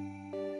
Música